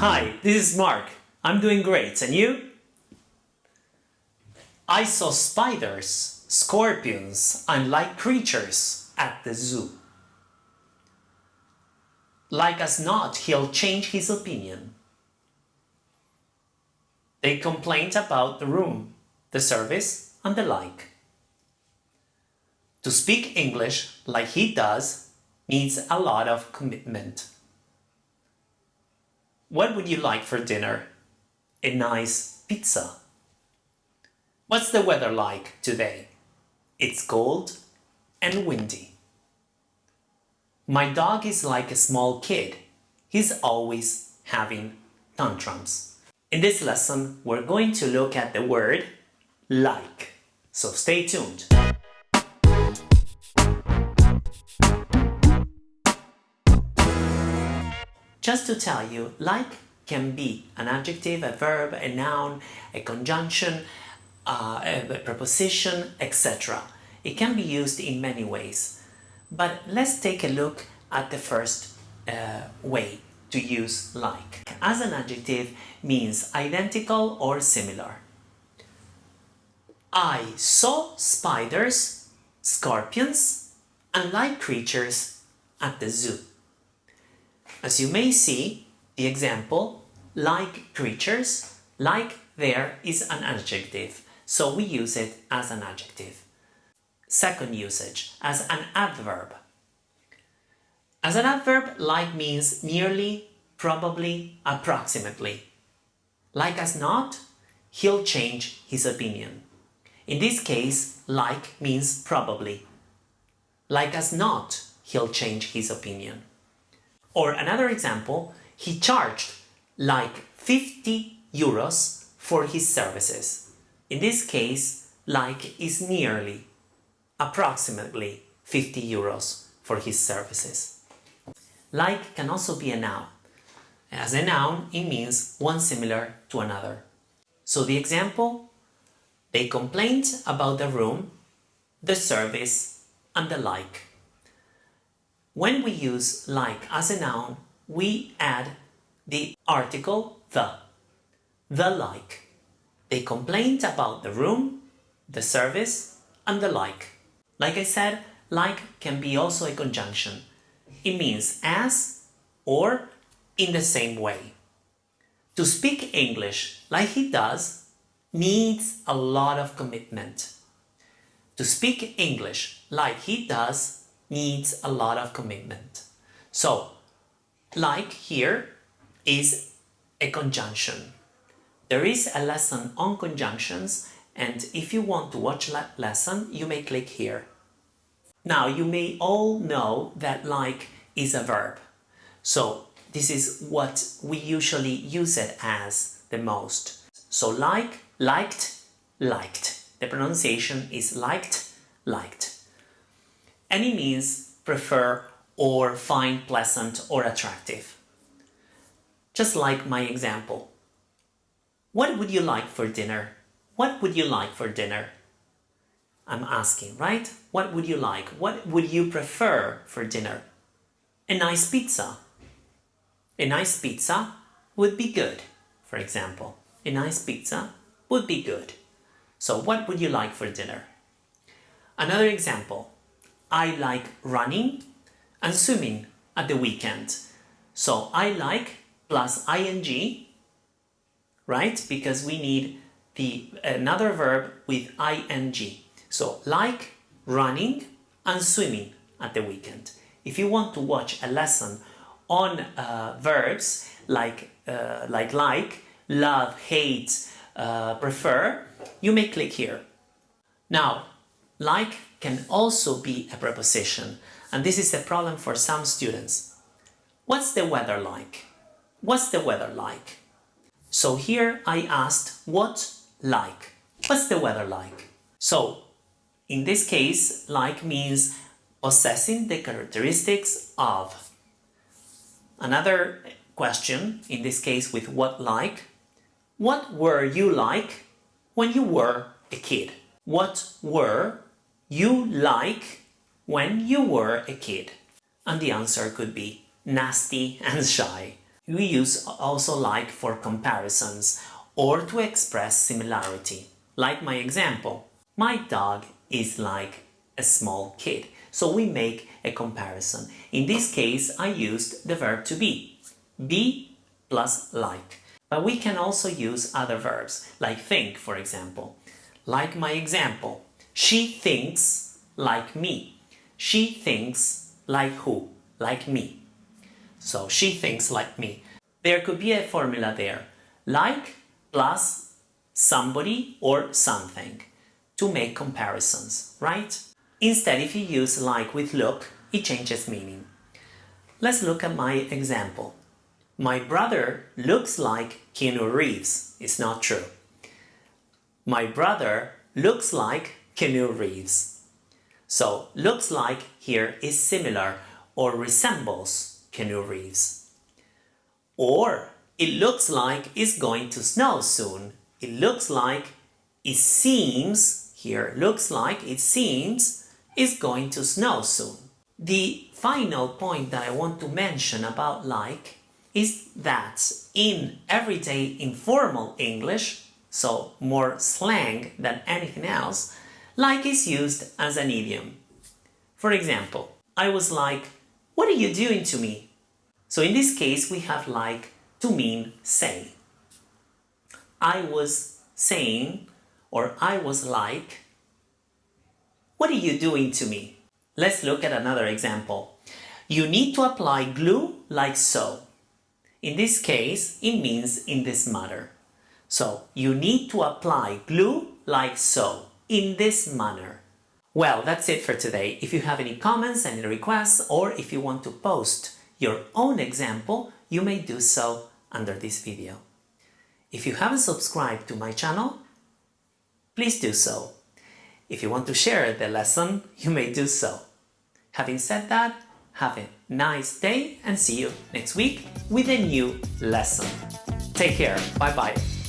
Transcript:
Hi, this is Mark. I'm doing great, and you? I saw spiders, scorpions, and like creatures at the zoo. Like as not, he'll change his opinion. They complained about the room, the service, and the like. To speak English like he does needs a lot of commitment. What would you like for dinner? A nice pizza. What's the weather like today? It's cold and windy. My dog is like a small kid. He's always having tantrums. In this lesson, we're going to look at the word like. So stay tuned. Just to tell you, like can be an adjective, a verb, a noun, a conjunction, uh, a preposition, etc. It can be used in many ways. But let's take a look at the first uh, way to use like. As an adjective means identical or similar. I saw spiders, scorpions, and like creatures at the zoo. As you may see, the example, like creatures, like there is an adjective, so we use it as an adjective. Second usage, as an adverb. As an adverb, like means nearly, probably, approximately. Like as not, he'll change his opinion. In this case, like means probably. Like as not, he'll change his opinion. Or another example, he charged like 50 euros for his services. In this case, like is nearly, approximately 50 euros for his services. Like can also be a noun. As a noun, it means one similar to another. So the example, they complained about the room, the service, and the like. When we use like as a noun, we add the article the. The like. They complained about the room, the service, and the like. Like I said, like can be also a conjunction. It means as or in the same way. To speak English like he does needs a lot of commitment. To speak English like he does needs a lot of commitment. So, like here is a conjunction. There is a lesson on conjunctions and if you want to watch that lesson, you may click here. Now, you may all know that like is a verb. So, this is what we usually use it as the most. So, like, liked, liked. The pronunciation is liked, liked. Any means prefer or find pleasant or attractive. Just like my example. What would you like for dinner? What would you like for dinner? I'm asking, right? What would you like? What would you prefer for dinner? A nice pizza. A nice pizza would be good, for example. A nice pizza would be good. So what would you like for dinner? Another example. I like running and swimming at the weekend. So I like plus ing, right? Because we need the another verb with ing. So like running and swimming at the weekend. If you want to watch a lesson on uh, verbs like, uh, like like, love, hate, uh, prefer, you may click here. Now, like can also be a preposition, and this is a problem for some students. What's the weather like? What's the weather like? So here I asked what like. What's the weather like? So in this case, like means possessing the characteristics of. Another question, in this case with what like. What were you like when you were a kid? What were you like when you were a kid? And the answer could be nasty and shy. We use also like for comparisons or to express similarity. Like my example, my dog is like a small kid. So we make a comparison. In this case, I used the verb to be. Be plus like. But we can also use other verbs, like think, for example. Like my example, she thinks like me. She thinks like who? Like me. So she thinks like me. There could be a formula there. Like plus somebody or something to make comparisons, right? Instead, if you use like with look, it changes meaning. Let's look at my example. My brother looks like Keanu Reeves. It's not true. My brother looks like Keanu Reeves. So, looks like here is similar or resembles Keanu Reeves. Or, it looks like it's going to snow soon. It looks like, it seems, here, looks like, it seems is going to snow soon. The final point that I want to mention about like is that in everyday informal English, so more slang than anything else, like is used as an idiom. For example, I was like, what are you doing to me? So in this case, we have like to mean say. I was saying, or I was like, what are you doing to me? Let's look at another example. You need to apply glue like so. In this case, it means in this matter. So, you need to apply glue like so, in this manner. Well, that's it for today. If you have any comments, any requests, or if you want to post your own example, you may do so under this video. If you haven't subscribed to my channel, please do so if you want to share the lesson, you may do so. Having said that, have a nice day and see you next week with a new lesson. Take care. Bye bye.